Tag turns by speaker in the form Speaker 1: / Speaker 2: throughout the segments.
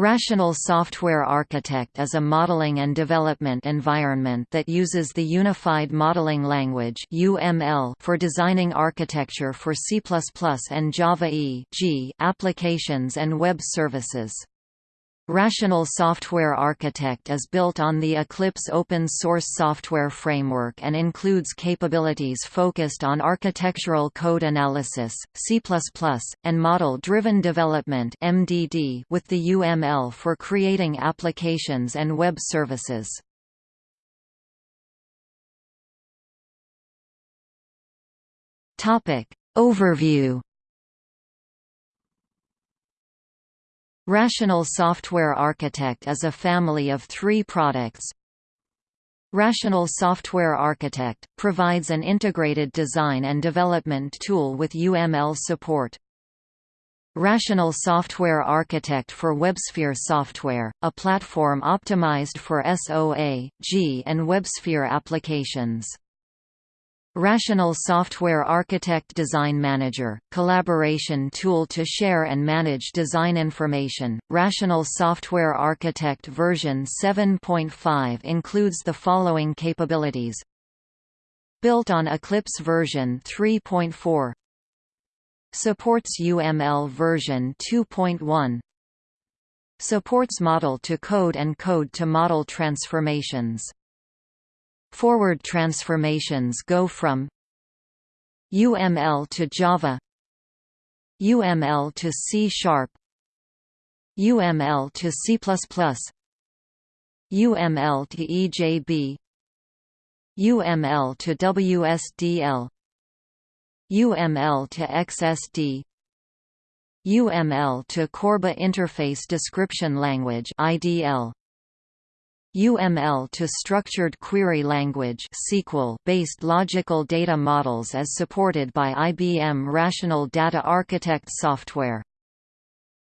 Speaker 1: Rational Software Architect is a modeling and development environment that uses the Unified Modeling Language for designing architecture for C++ and Java E applications and web services. Rational Software Architect is built on the Eclipse open-source software framework and includes capabilities focused on architectural code analysis, C++, and model-driven development with the UML for creating applications and web services. Overview Rational Software Architect is a family of three products. Rational Software Architect – provides an integrated design and development tool with UML support. Rational Software Architect for WebSphere Software, a platform optimized for SOA, G and WebSphere applications. Rational Software Architect Design Manager, collaboration tool to share and manage design information. Rational Software Architect version 7.5 includes the following capabilities. Built on Eclipse version 3.4 Supports UML version 2.1 Supports model-to-code and code-to-model transformations Forward transformations go from UML to Java UML to C Sharp UML to C++ UML to EJB UML to WSDL UML to XSD UML to Corba Interface Description Language IDL UML to Structured Query Language based logical data models as supported by IBM Rational Data Architect software.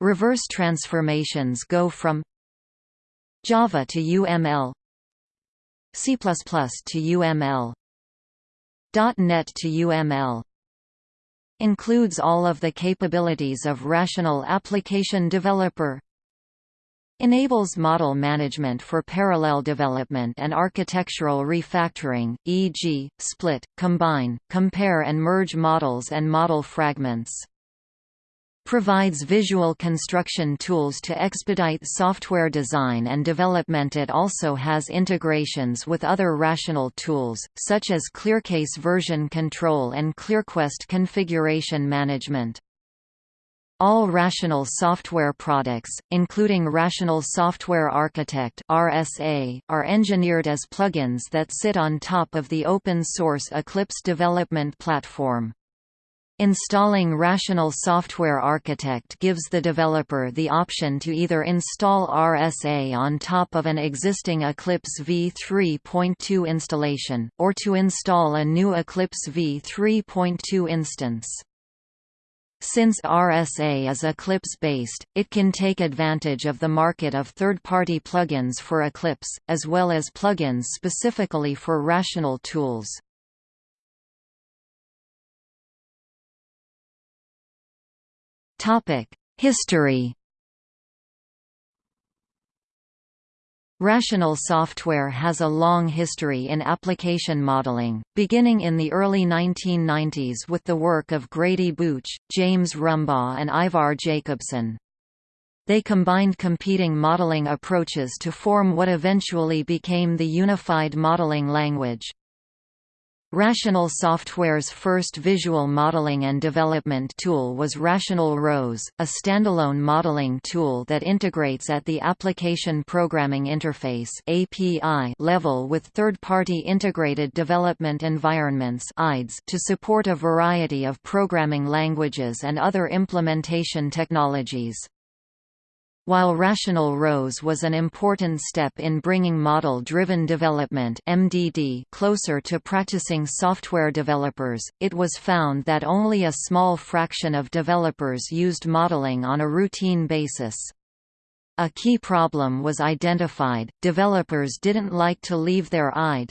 Speaker 1: Reverse transformations go from Java to UML C++ to UML .NET to UML Includes all of the capabilities of Rational Application Developer Enables model management for parallel development and architectural refactoring, e.g., split, combine, compare and merge models and model fragments. Provides visual construction tools to expedite software design and development It also has integrations with other rational tools, such as ClearCase version control and ClearQuest configuration management. All Rational software products, including Rational Software Architect (RSA), are engineered as plugins that sit on top of the open-source Eclipse development platform. Installing Rational Software Architect gives the developer the option to either install RSA on top of an existing Eclipse v3.2 installation, or to install a new Eclipse v3.2 instance. Since RSA is Eclipse-based, it can take advantage of the market of third-party plugins for Eclipse, as well as plugins specifically for Rational tools. History Rational software has a long history in application modeling, beginning in the early 1990s with the work of Grady Booch, James Rumbaugh and Ivar Jacobson. They combined competing modeling approaches to form what eventually became the Unified Modeling Language. Rational Software's first visual modeling and development tool was Rational Rose, a standalone modeling tool that integrates at the Application Programming Interface (API) level with third-party integrated development environments (IDEs) to support a variety of programming languages and other implementation technologies. While Rational Rose was an important step in bringing model-driven development (MDD) closer to practicing software developers, it was found that only a small fraction of developers used modeling on a routine basis. A key problem was identified, developers didn't like to leave their IDE.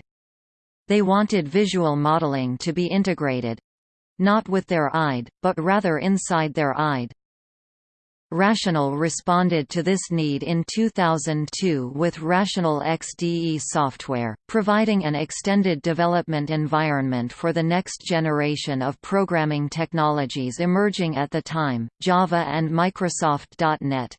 Speaker 1: They wanted visual modeling to be integrated—not with their IDE, but rather inside their IDE. Rational responded to this need in 2002 with Rational XDE software, providing an extended development environment for the next generation of programming technologies emerging at the time, Java and Microsoft.NET.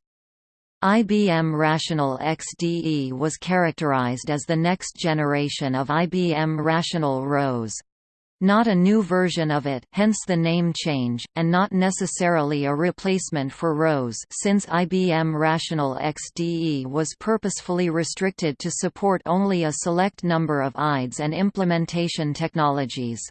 Speaker 1: IBM Rational XDE was characterized as the next generation of IBM Rational Rose. Not a new version of it hence the name change, and not necessarily a replacement for Rose since IBM Rational XDE was purposefully restricted to support only a select number of IDEs and implementation technologies.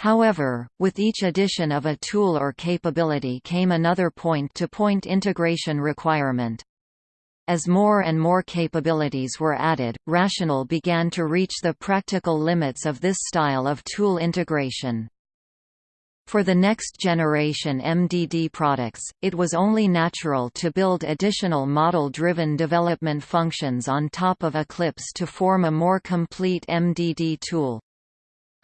Speaker 1: However, with each addition of a tool or capability came another point-to-point -point integration requirement. As more and more capabilities were added, Rational began to reach the practical limits of this style of tool integration. For the next generation MDD products, it was only natural to build additional model-driven development functions on top of Eclipse to form a more complete MDD tool.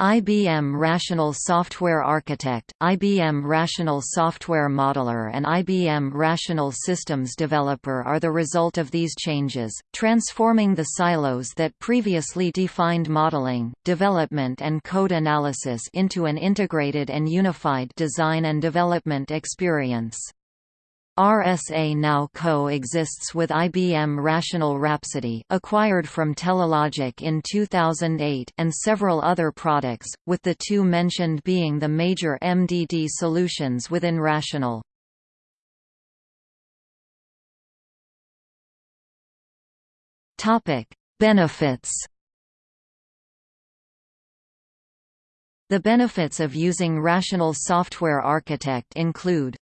Speaker 1: IBM Rational Software Architect, IBM Rational Software Modeler and IBM Rational Systems Developer are the result of these changes, transforming the silos that previously defined modeling, development and code analysis into an integrated and unified design and development experience. RSA now co-exists with IBM Rational Rhapsody acquired from Telelogic in 2008 and several other products, with the two mentioned being the major MDD solutions within Rational. Benefits The benefits of using Rational Software Architect include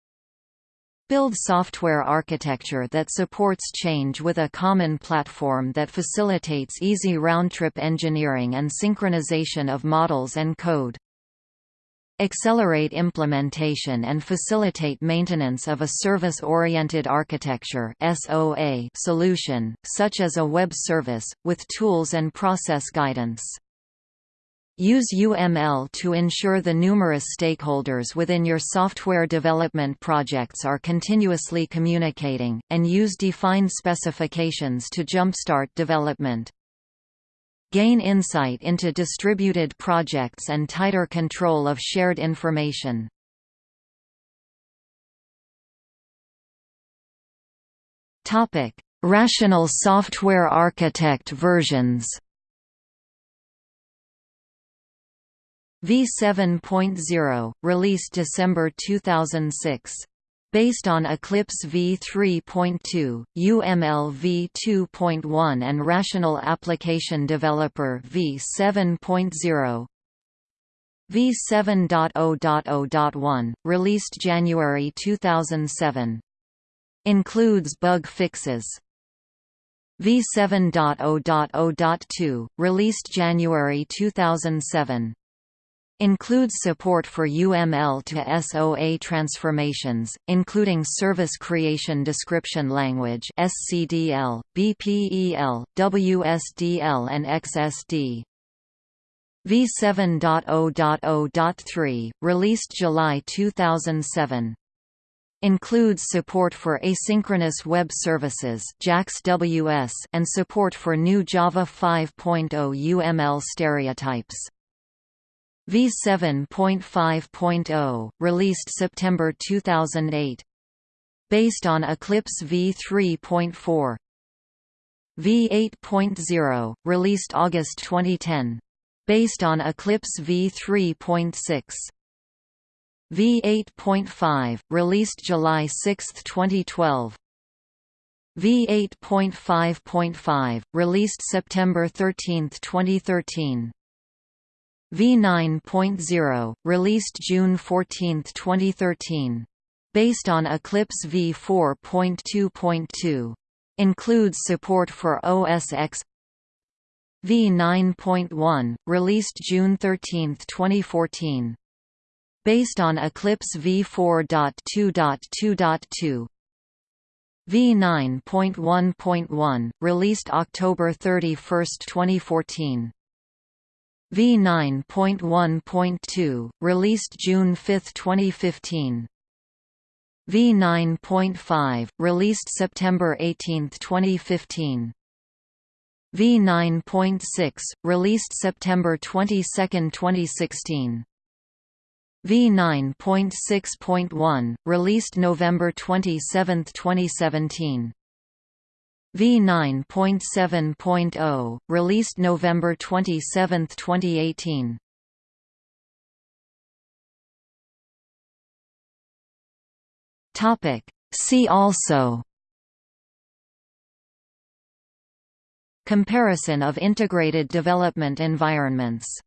Speaker 1: Build software architecture that supports change with a common platform that facilitates easy round-trip engineering and synchronization of models and code. Accelerate implementation and facilitate maintenance of a service-oriented architecture solution, such as a web service, with tools and process guidance. Use UML to ensure the numerous stakeholders within your software development projects are continuously communicating, and use defined specifications to jumpstart development. Gain insight into distributed projects and tighter control of shared information. Rational Software Architect versions V7.0, released December 2006. Based on Eclipse v3.2, UML v2.1 and Rational Application Developer v7.0 v7.0.0.1, released January 2007. Includes bug fixes. v7.0.0.2, released January 2007. Includes support for UML to SOA transformations, including Service Creation Description Language (SCDL), BPEL, WSDL, and XSD. V7.0.0.3, released July 2007. Includes support for asynchronous web services and support for new Java 5.0 UML stereotypes. V7.5.0, released September 2008. Based on Eclipse v3.4. V8.0, released August 2010. Based on Eclipse v3.6. V8.5, released July 6, 2012. V8.5.5, released September 13, 2013. V9.0, released June 14, 2013. Based on Eclipse v4.2.2. Includes support for OS X V9.1, released June 13, 2014. Based on Eclipse v4.2.2.2. V9.1.1, released October 31, 2014. V9.1.2, released June 5, 2015. V9.5, released September 18, 2015. V9.6, released September 22, 2016. V9.6.1, released November 27, 2017. V9.7.0, released November 27, 2018. Topic. See also Comparison of integrated development environments